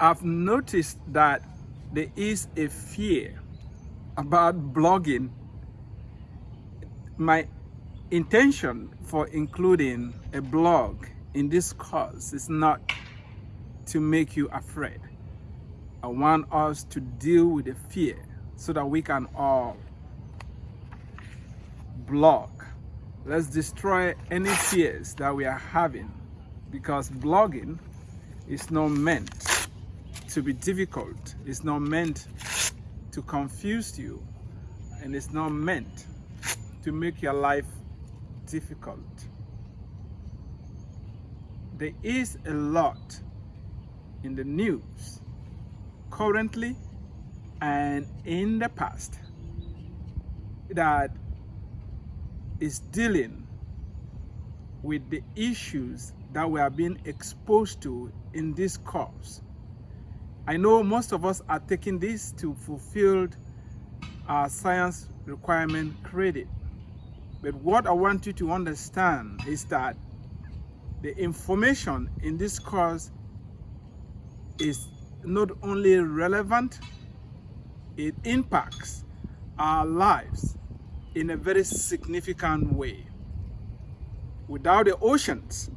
I've noticed that there is a fear about blogging. My intention for including a blog in this course is not to make you afraid. I want us to deal with the fear so that we can all blog. Let's destroy any fears that we are having because blogging is not meant to be difficult. It's not meant to confuse you and it's not meant to make your life difficult. There is a lot in the news currently and in the past that is dealing with the issues that we are being exposed to in this course. I know most of us are taking this to fulfill our science requirement credit. But what I want you to understand is that the information in this course is not only relevant, it impacts our lives in a very significant way. Without the oceans,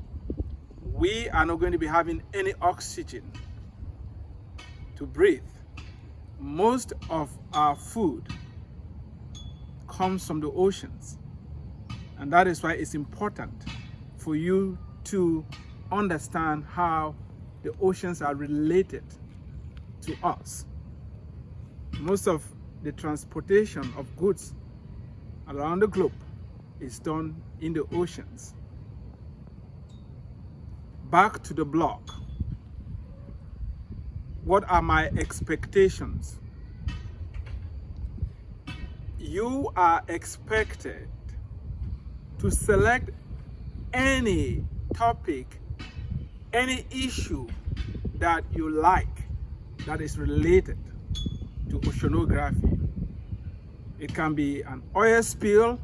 we are not going to be having any oxygen to breathe. Most of our food comes from the oceans. And that is why it's important for you to understand how the oceans are related to us. Most of the transportation of goods around the globe is done in the oceans. Back to the blog. What are my expectations? You are expected to select any topic, any issue that you like that is related to oceanography. It can be an oil spill,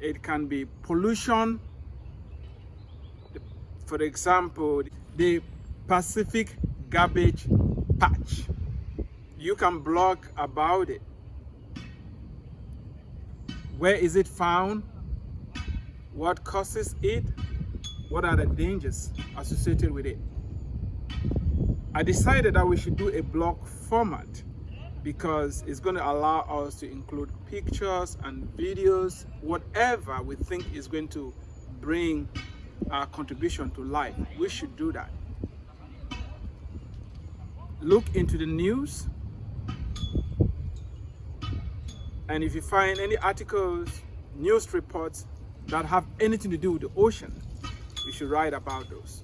it can be pollution, for example, the Pacific garbage patch. You can blog about it. Where is it found? What causes it? What are the dangers associated with it? I decided that we should do a blog format because it's going to allow us to include pictures and videos, whatever we think is going to bring our contribution to life. We should do that. Look into the news and if you find any articles, news reports that have anything to do with the ocean, you should write about those.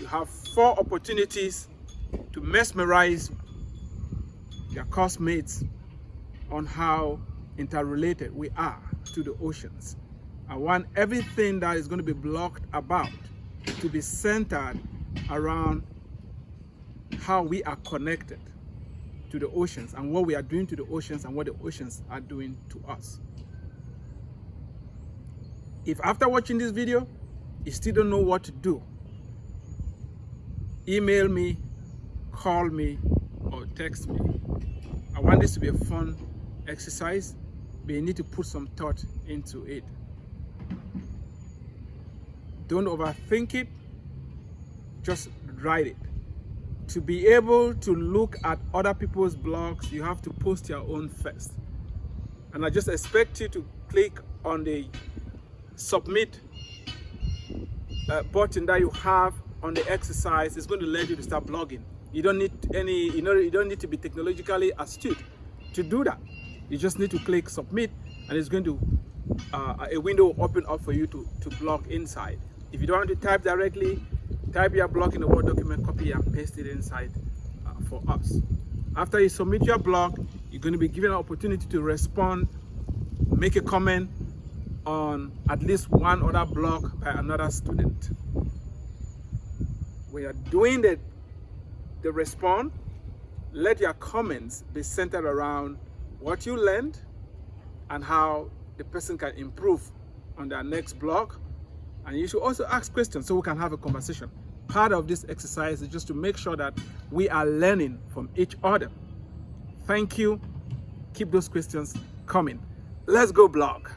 You have four opportunities to mesmerize your classmates on how interrelated we are to the oceans. I want everything that is going to be blocked about to be centered around how we are connected to the oceans and what we are doing to the oceans and what the oceans are doing to us. If after watching this video, you still don't know what to do, email me, call me, or text me. I want this to be a fun exercise, but you need to put some thought into it. Don't overthink it, just write it. To be able to look at other people's blogs, you have to post your own first. And I just expect you to click on the submit uh, button that you have on the exercise. It's going to let you to start blogging. You don't need any, you know, you don't need to be technologically astute to do that. You just need to click submit and it's going to, uh, a window open up for you to, to blog inside. If you don't want to type directly, type your blog in the Word document, copy and paste it inside uh, for us. After you submit your blog, you're going to be given an opportunity to respond, make a comment on at least one other blog by another student. When you're doing the, the respond, let your comments be centered around what you learned and how the person can improve on their next blog and you should also ask questions so we can have a conversation. Part of this exercise is just to make sure that we are learning from each other. Thank you. Keep those questions coming. Let's go blog.